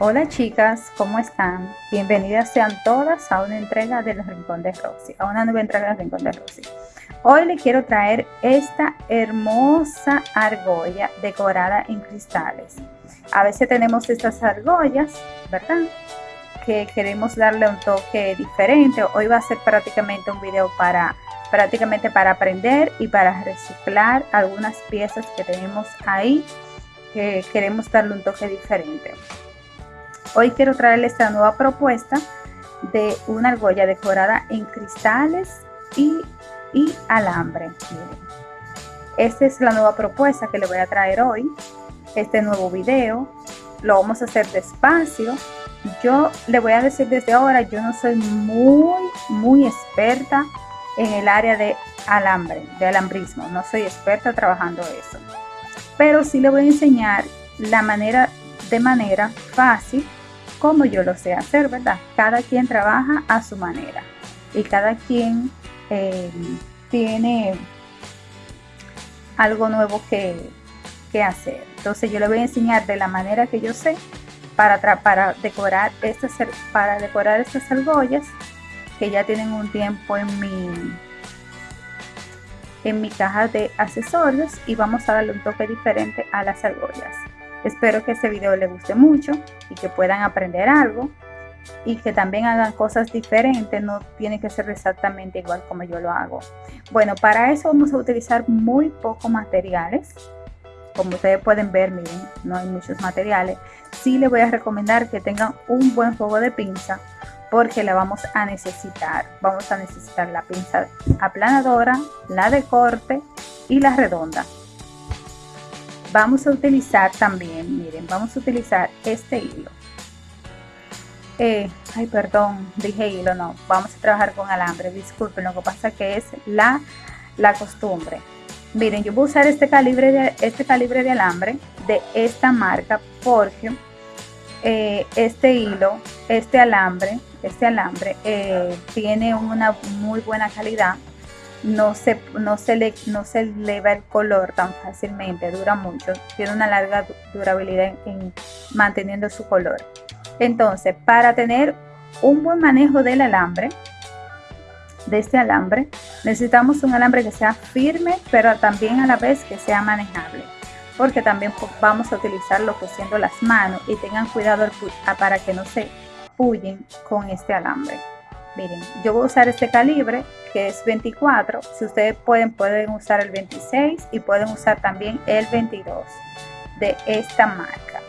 Hola chicas, ¿cómo están? Bienvenidas sean todas a una entrega del Rincón de Rosy, a una nueva entrega del Rincón de Rosy. Hoy les quiero traer esta hermosa argolla decorada en cristales. A veces tenemos estas argollas, ¿verdad? Que queremos darle un toque diferente. Hoy va a ser prácticamente un video para prácticamente para aprender y para reciclar algunas piezas que tenemos ahí que queremos darle un toque diferente. Hoy quiero traerles esta nueva propuesta de una argolla decorada en cristales y, alambre. Esta es la nueva propuesta que le voy a traer hoy. Este nuevo video lo vamos a hacer despacio. Yo le voy a decir desde ahora, yo no soy muy, muy experta en el área de alambre, de alambrismo. No soy experta trabajando eso. Pero sí le voy a enseñar la manera, de manera fácil como yo lo sé hacer, ¿verdad? Cada quien trabaja a su manera y cada quien eh, tiene algo nuevo que, hacer. Entonces yo le voy a enseñar de la manera que yo sé para, para, decorar estas, para decorar estas argollas que ya tienen un tiempo en mi, en mi caja de accesorios y vamos a darle un toque diferente a las argollas. Espero que este video les guste mucho y que puedan aprender algo y que también hagan cosas diferentes, no tiene que ser exactamente igual como yo lo hago. Bueno, para eso vamos a utilizar muy pocos materiales. Como ustedes pueden ver, miren, no hay muchos materiales. Sí les voy a recomendar que tengan un buen juego de pinza porque la vamos a necesitar. Vamos a necesitar la pinza aplanadora, la de corte y la redonda vamos a utilizar también, miren, vamos a utilizar este hilo. Eh, ay, perdón, dije hilo, no, vamos a trabajar con alambre, disculpen, lo que pasa que es la, la costumbre. Miren, yo voy a usar este calibre de, este calibre de alambre de esta marca porque eh, este hilo, este alambre, este alambre eh, tiene una muy buena calidad no se, no, se le, no se el color tan fácilmente, dura mucho, tiene una larga durabilidad en, manteniendo su color. Entonces, para tener un buen manejo del alambre, de este alambre, necesitamos un alambre que sea firme, pero también a la vez que sea manejable, porque también vamos a utilizar lo que siendo las manos y tengan cuidado para que no se pullen con este alambre. Miren, yo voy a usar este calibre que es 24. Si ustedes pueden, pueden usar el 26 y pueden usar también el 22 de esta marca.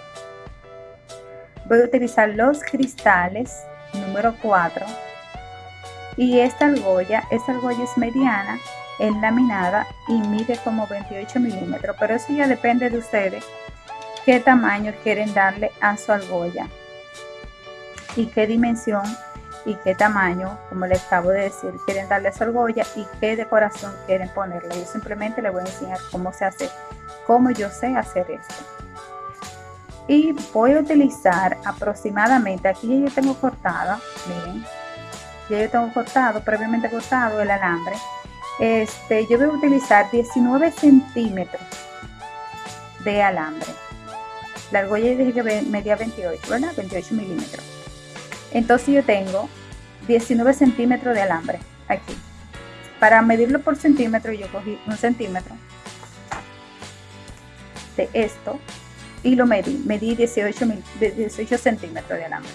Voy a utilizar los cristales número 4 y esta argolla, esta argolla es mediana, enlaminada y mide como 28 milímetros, pero eso ya depende de ustedes qué tamaño quieren darle a su argolla y qué dimensión y qué tamaño, como les acabo de decir, quieren darle su argolla y qué decoración quieren ponerle. Yo simplemente les voy a enseñar cómo se hace, cómo yo sé hacer esto. Y voy a utilizar aproximadamente, aquí yo tengo cortada, miren, ya yo tengo cortado, previamente cortado el alambre. Este, yo voy a utilizar 19 centímetros de alambre. La argolla dije que medía 28, ¿verdad? 28 milímetros. Entonces yo tengo 19 centímetros de alambre aquí. Para medirlo por centímetro yo cogí un centímetro de esto y lo medí. Medí 18, 18 centímetros de alambre.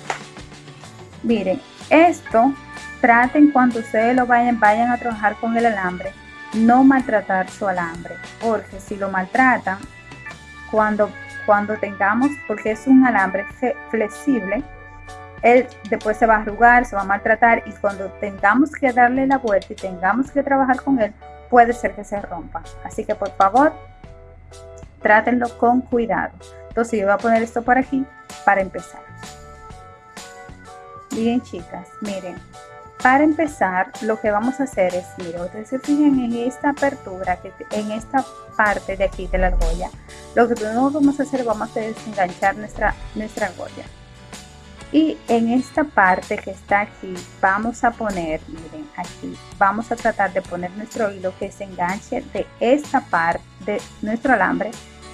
Miren, esto traten cuando ustedes lo vayan, vayan a trabajar con el alambre, no maltratar su alambre, porque si lo maltratan, cuando, cuando tengamos, porque es un alambre flexible, él después se va a arrugar, se va a maltratar y cuando tengamos que darle la vuelta y tengamos que trabajar con él, puede ser que se rompa. Así que por favor, trátenlo con cuidado. Entonces yo voy a poner esto por aquí para empezar. Bien chicas, miren, para empezar lo que vamos a hacer es, miren, ustedes se fijan en esta apertura, que en esta parte de aquí de la argolla, lo que vamos a hacer, vamos a desenganchar nuestra, nuestra argolla y en esta parte que está aquí vamos a poner miren aquí vamos a tratar de poner nuestro hilo que se enganche de esta parte de nuestro alambre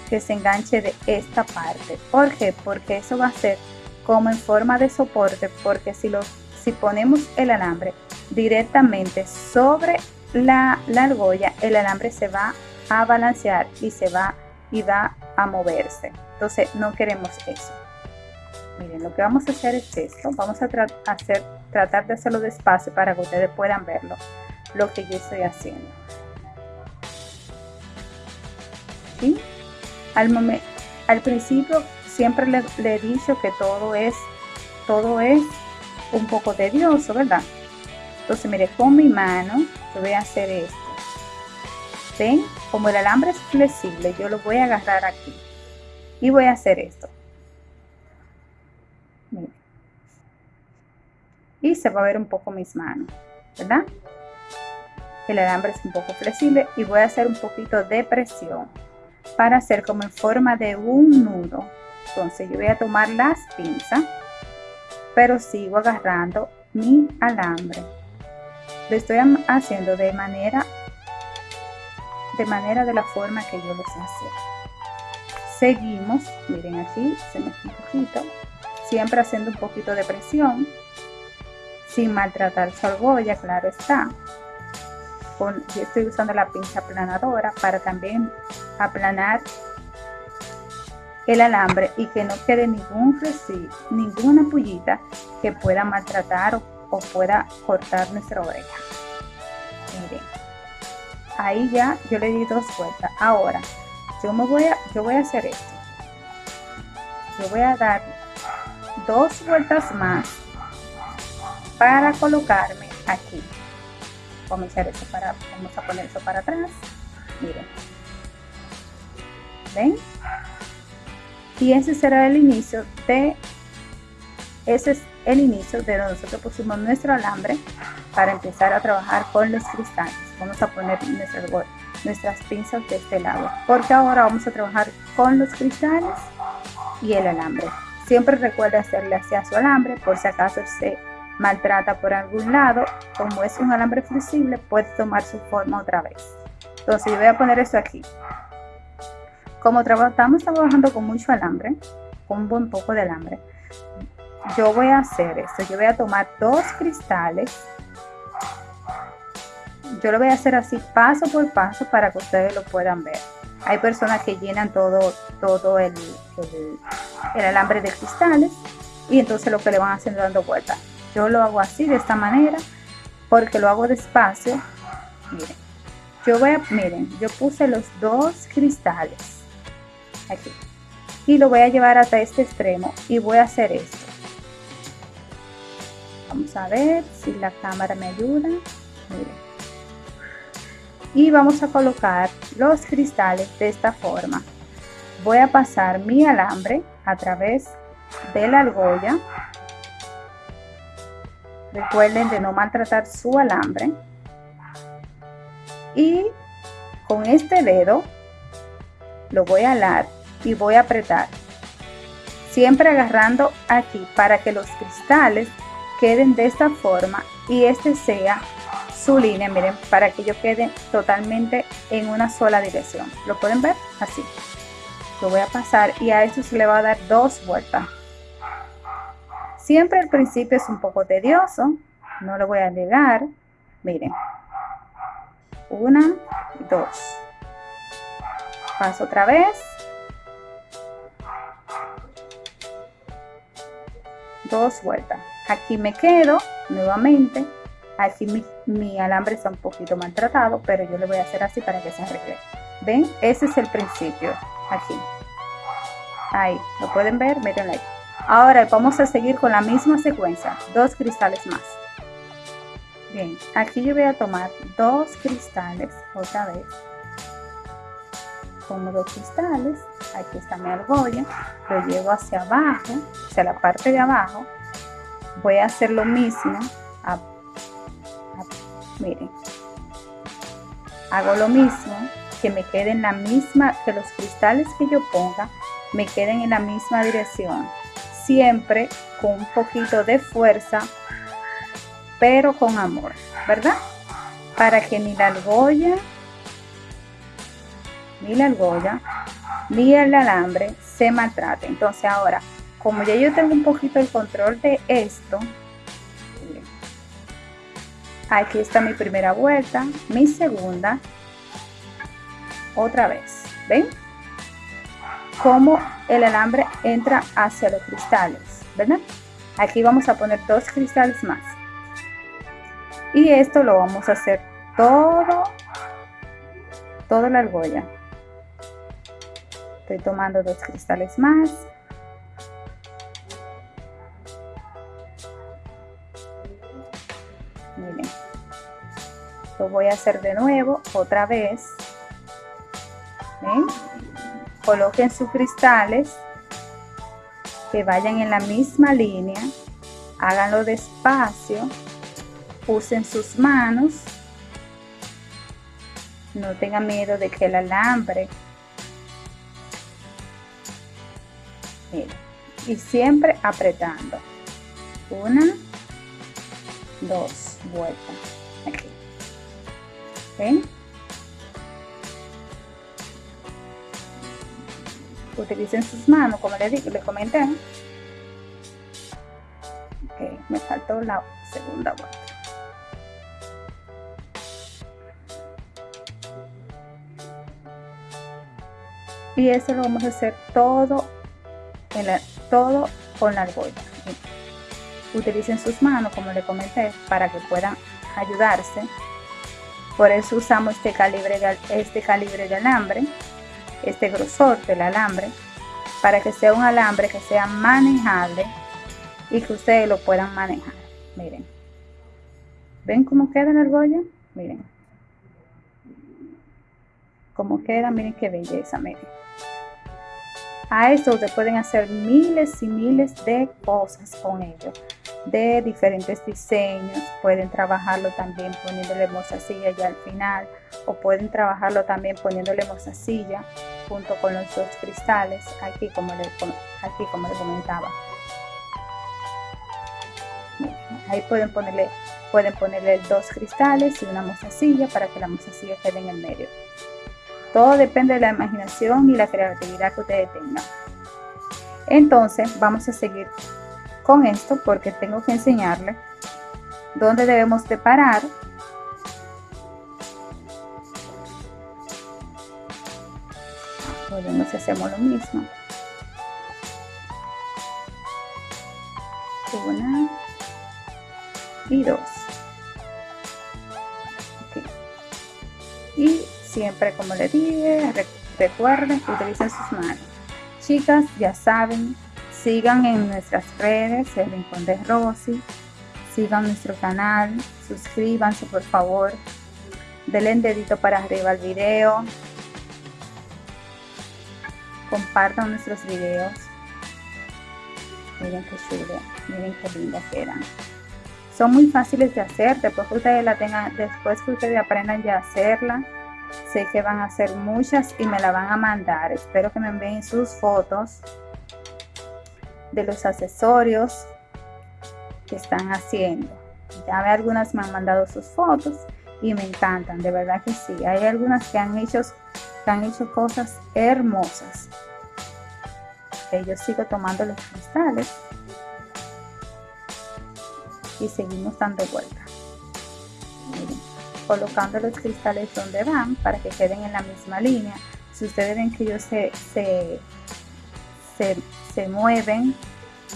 que se enganche de esta parte ¿por qué? porque eso va a hacer como en forma de soporte porque si, lo, si ponemos el alambre directamente sobre la, la argolla, el alambre se va a balancear y se va y va a moverse. Entonces no queremos eso. Miren, lo que vamos a hacer es esto. Vamos a hacer, tratar de hacerlo despacio para que ustedes puedan verlo, lo que yo estoy haciendo. ¿Sí? Al, al principio siempre le, he dicho que todo es, todo es un poco tedioso, ¿verdad? Entonces, mire, con mi mano yo voy a hacer esto. ¿Ven? Como el alambre es flexible, yo lo voy a agarrar aquí. Y voy a hacer esto. Y se va a ver un poco mis manos, ¿verdad? El alambre es un poco flexible y voy a hacer un poquito de presión para hacer como en forma de un nudo. Entonces yo voy a tomar las pinzas, pero sigo agarrando mi alambre. Lo estoy haciendo de manera de manera de la forma que yo lo sé hacer. Seguimos, miren aquí, se me un poquito, siempre haciendo un poquito de presión, sin maltratar su argolla, claro está. Con, yo estoy usando la pinza aplanadora para también aplanar el alambre y que no quede ningún residuo, ninguna pullita que pueda maltratar o, o pueda cortar nuestra oreja. Miren, ahí ya yo le di dos vueltas. Ahora, yo me voy a, yo voy a hacer esto. Yo voy a dar dos vueltas más para colocarme aquí. A, eso para, vamos a poner eso para atrás. Miren. ¿Ven? Y ese será el inicio de ese es el inicio de donde nosotros pusimos nuestro alambre para empezar a trabajar con los cristales. Vamos a poner nuestras, nuestras pinzas de este lado, porque ahora vamos a trabajar con los cristales y el alambre. Siempre recuerde hacerle hacia su alambre por si acaso se maltrata por algún lado. Como es un alambre flexible, puede tomar su forma otra vez. Entonces yo voy a poner esto aquí. Como estamos trabajando con mucho alambre, con un buen poco de alambre, yo voy a hacer esto. Yo voy a tomar dos cristales. Yo lo voy a hacer así paso por paso para que ustedes lo puedan ver. Hay personas que llenan todo, todo el, el, alambre de cristales y entonces lo que le van haciendo dando vueltas. Yo lo hago así, de esta manera, porque lo hago despacio. Miren, yo voy a, miren, yo puse los dos cristales aquí y lo voy a llevar hasta este extremo y voy a hacer esto Vamos a ver si la cámara me ayuda. Y vamos a colocar los cristales de esta forma. Voy a pasar mi alambre a través de la argolla. Recuerden de no maltratar su alambre. Y con este dedo lo voy a alar y voy a apretar. Siempre agarrando aquí para que los cristales queden de esta forma y este sea su línea, miren, para que yo quede totalmente en una sola dirección. ¿Lo pueden ver? Así. Lo voy a pasar y a esto se le va a dar dos vueltas. Siempre al principio es un poco tedioso, no lo voy a negar. Miren. Una, dos. Paso otra vez. Dos vueltas. Aquí me quedo nuevamente. Aquí mi, alambre está un poquito maltratado pero yo le voy a hacer así para que se arregle. Ven ese es el principio. Aquí. Ahí. Lo pueden ver miren ahí ahora vamos a seguir con la misma secuencia dos cristales más. Bien aquí yo voy a tomar dos cristales otra vez. Como dos cristales aquí está mi argolla lo llevo hacia abajo hacia la parte de abajo. Voy a hacer lo mismo miren. Hago lo mismo que me queden la misma que los cristales que yo ponga me queden en la misma dirección siempre con un poquito de fuerza pero con amor verdad para que ni la argolla ni la argolla ni el alambre se maltrate entonces ahora como ya yo tengo un poquito el control de esto, aquí está mi primera vuelta, mi segunda, otra vez, ¿ven? Cómo el alambre entra hacia los cristales, ¿verdad? Aquí vamos a poner dos cristales más. Y esto lo vamos a hacer todo, toda la argolla. Estoy tomando dos cristales más. Miren. Lo voy a hacer de nuevo, otra vez. Coloquen sus cristales que vayan en la misma línea. Háganlo despacio. Usen sus manos. No tengan miedo de que el alambre y siempre apretando una dos vueltas aquí ¿Ven? Utilicen sus manos como les dije les comenté ok me faltó la segunda vuelta y eso lo vamos a hacer todo todo con la argolla. Utilicen sus manos, como le comenté, para que puedan ayudarse. Por eso usamos este calibre de, este calibre de alambre, este grosor del alambre, para que sea un alambre que sea manejable y que ustedes lo puedan manejar. Miren. ¿Ven cómo queda la argolla? Miren. Cómo queda, miren qué belleza, miren. A esto ustedes pueden hacer miles y miles de cosas con ello, de diferentes diseños. Pueden trabajarlo también poniéndole mozasilla ya al final, o pueden trabajarlo también poniéndole mozasilla junto con los dos cristales, aquí como le, aquí como le comentaba. Ahí pueden ponerle, pueden ponerle dos cristales y una mozasilla para que la mozasilla quede en el medio. Todo depende de la imaginación y la creatividad que ustedes tengan. Entonces vamos a seguir con esto porque tengo que enseñarles dónde debemos de parar. Podemos hacemos lo mismo. Una y dos. Y Siempre, como le dije, recuerden utilicen sus manos. Chicas, ya saben, sigan en nuestras redes, el Rincón de Rosy, sigan nuestro canal, suscríbanse por favor, denle un dedito para arriba al video, compartan nuestros videos. Miren qué chulo, miren qué lindas quedan. Son muy fáciles de hacer, después que ustedes la tengan, después que ustedes aprendan ya a hacerla, Sé que van a ser muchas y me la van a mandar. Espero que me envíen sus fotos de los accesorios que están haciendo. Ya ve algunas me han mandado sus fotos y me encantan, de verdad que sí. Hay algunas que han hecho, que han hecho cosas hermosas. yo sigo tomando los cristales y seguimos dando vueltas colocando los cristales donde van para que queden en la misma línea. Si ustedes ven que ellos se, se, mueven,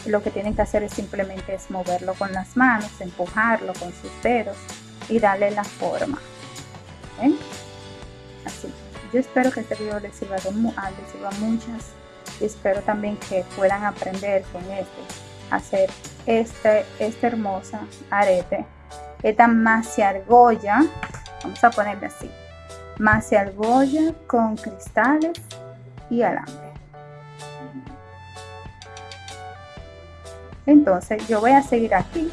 lo que tienen que hacer es simplemente es moverlo con las manos, empujarlo con sus dedos y darle la forma. Así. Yo espero que este video les sirva, de, ah, les sirva muchas y espero también que puedan aprender con este, hacer este, esta hermosa arete esta macia argolla, vamos a ponerle así, macia argolla con cristales y alambre. Entonces yo voy a seguir aquí.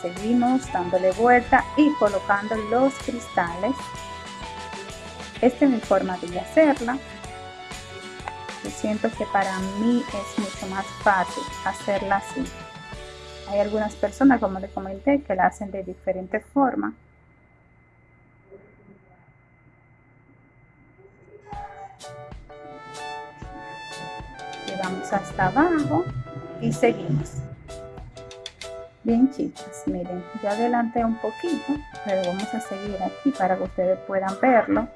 Seguimos dándole vuelta y colocando los cristales. Esta es mi forma de hacerla. Yo siento que para mí es mucho más fácil hacerla así. Hay algunas personas, como les comenté, que la hacen de diferente forma. Vamos hasta abajo y seguimos. Bien chicas, miren, ya adelanté un poquito, pero vamos a seguir aquí para que ustedes puedan verlo.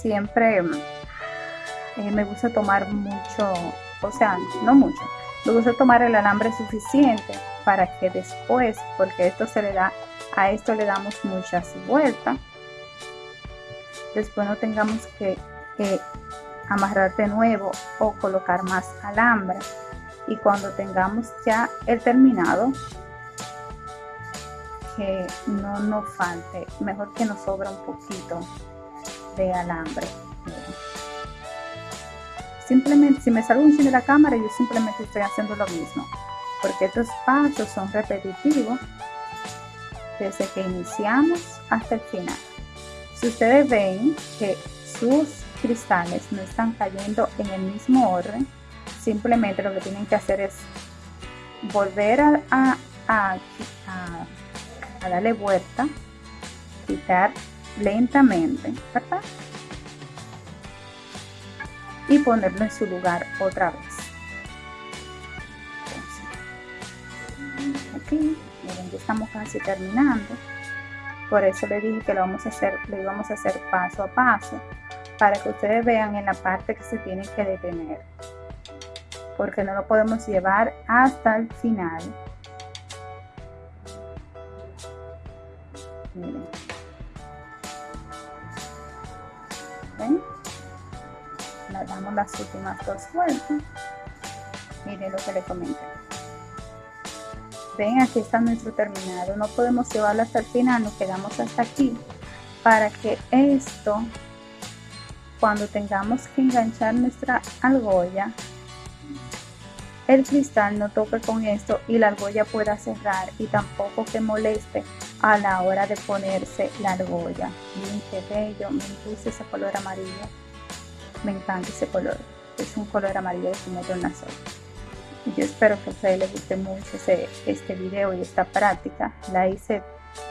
Siempre eh, me gusta tomar mucho, o sea, no mucho, me gusta tomar el alambre suficiente para que después, porque esto se le da, a esto le damos muchas vueltas, después no tengamos que, que amarrar de nuevo o colocar más alambre. Y cuando tengamos ya el terminado que no nos falte mejor que nos sobra un poquito de alambre. Simplemente si me salgo un de la cámara yo simplemente estoy haciendo lo mismo porque estos pasos son repetitivos desde que iniciamos hasta el final. Si ustedes ven que sus cristales no están cayendo en el mismo orden simplemente lo que tienen que hacer es volver a, a, darle vuelta, quitar lentamente, ¿verdad? Y ponerlo en su lugar otra vez. aquí, miren, ya estamos casi terminando. Por eso le dije que lo vamos a hacer, lo íbamos a hacer paso a paso, para que ustedes vean en la parte que se tienen que detener porque no lo podemos llevar hasta el final. Miren. Le damos las últimas dos vueltas. Miren lo que le comenté. Ven, aquí está nuestro terminado. No podemos llevarlo hasta el final, nos quedamos hasta aquí para que esto, cuando tengamos que enganchar nuestra argolla, el cristal no toque con esto y la argolla pueda cerrar y tampoco que moleste a la hora de ponerse la argolla. Miren qué bello, me gusta ese color amarillo. Me encanta ese color. Es un color amarillo de tornasol. Yo espero que a ustedes les guste mucho este video y esta práctica. La hice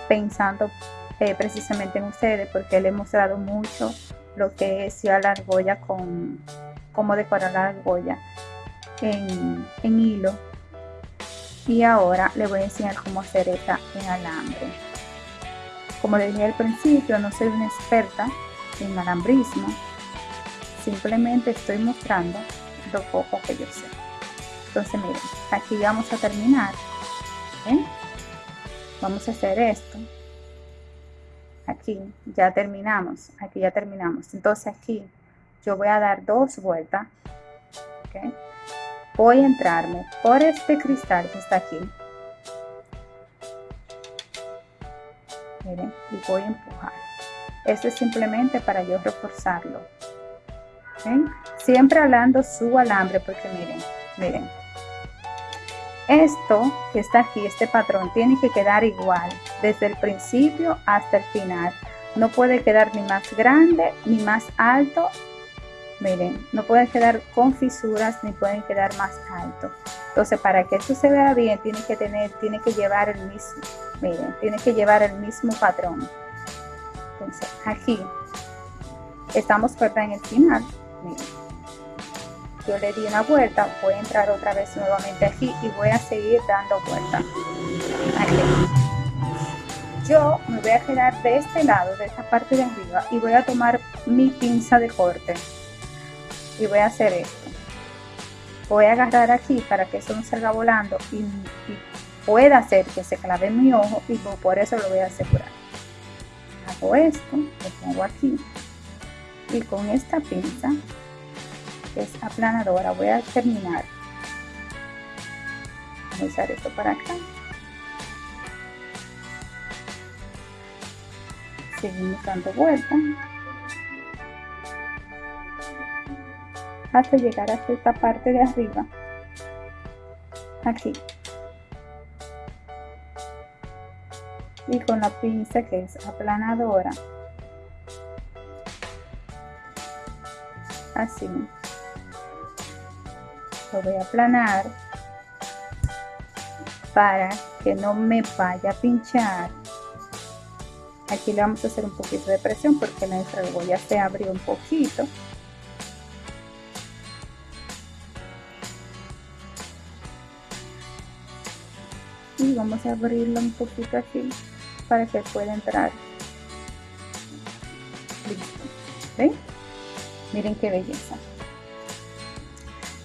pensando eh, precisamente en ustedes porque le he mostrado mucho lo que es ya la argolla con cómo decorar la argolla en, hilo. Y ahora le voy a enseñar cómo hacer esta en alambre. Como les dije al principio no soy una experta en alambrismo. Simplemente estoy mostrando lo poco que yo sé. Entonces miren aquí vamos a terminar vamos a hacer esto aquí ya terminamos aquí ya terminamos. Entonces aquí yo voy a dar dos vueltas ¿okay? voy a entrarme por este cristal que está aquí. Miren y voy a empujar. Esto es simplemente para yo reforzarlo siempre hablando su alambre porque miren miren esto que está aquí este patrón tiene que quedar igual desde el principio hasta el final no puede quedar ni más grande ni más alto miren, no pueden quedar con fisuras ni pueden quedar más alto. Entonces, para que esto se vea bien, tiene que tener, tiene que llevar el mismo, miren, tiene que llevar el mismo patrón. Entonces, aquí estamos corta en el final, miren. Yo le di una vuelta, voy a entrar otra vez nuevamente aquí y voy a seguir dando vuelta. Yo me voy a quedar de este lado, de esta parte de arriba, y voy a tomar mi pinza de corte. Y voy a hacer esto. Voy a agarrar aquí para que eso no salga volando y, pueda hacer que se clave mi ojo y por eso lo voy a asegurar. Hago esto lo pongo aquí y con esta pinza es aplanadora. Voy a terminar. Voy a usar esto para acá. Seguimos dando vuelta. Hasta llegar hasta esta parte de arriba. Aquí. Y con la pinza que es aplanadora. Así lo voy a aplanar para que no me vaya a pinchar. Aquí le vamos a hacer un poquito de presión porque nuestra argolla se abrió un poquito. Y vamos a abrirlo un poquito aquí para que pueda entrar. Listo. ¿Ven? miren qué belleza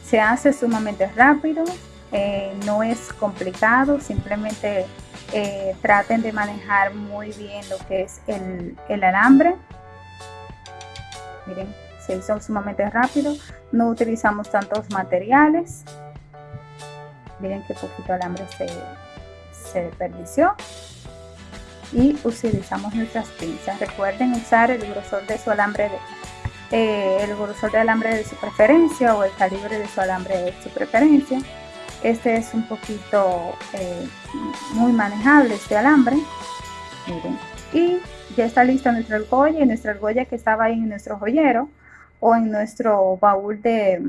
se hace sumamente rápido eh, no es complicado simplemente eh, traten de manejar muy bien lo que es el, el alambre. Miren se hizo sumamente rápido no utilizamos tantos materiales. Miren qué poquito alambre se, se desperdició. Y utilizamos nuestras pinzas. Recuerden usar el grosor de su alambre de, eh, el grosor de alambre de su preferencia o el calibre de su alambre de su preferencia. Este es un poquito eh, muy manejable este alambre. Miren. Y ya está lista nuestra argolla y nuestra argolla que estaba ahí en nuestro joyero o en nuestro baúl de,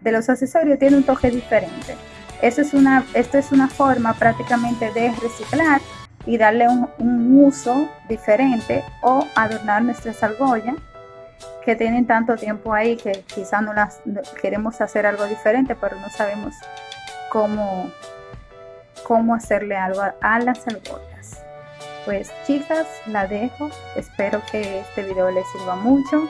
de los accesorios tiene un toque diferente. Eso es una, esto es una forma prácticamente de reciclar y darle un, un uso diferente o adornar nuestras argollas que tienen tanto tiempo ahí que quizás no las queremos hacer algo diferente, pero no sabemos cómo, cómo hacerle algo a las argollas. Pues chicas, la dejo. Espero que este video les sirva mucho.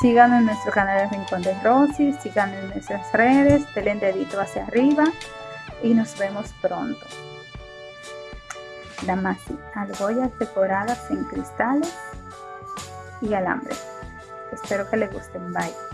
Síganos en nuestro canal de Rincón de Rosy, síganos en nuestras redes, denle dedito hacia arriba y nos vemos pronto. Damasi, argollas decoradas en cristales y alambre. Espero que les gusten. Bye.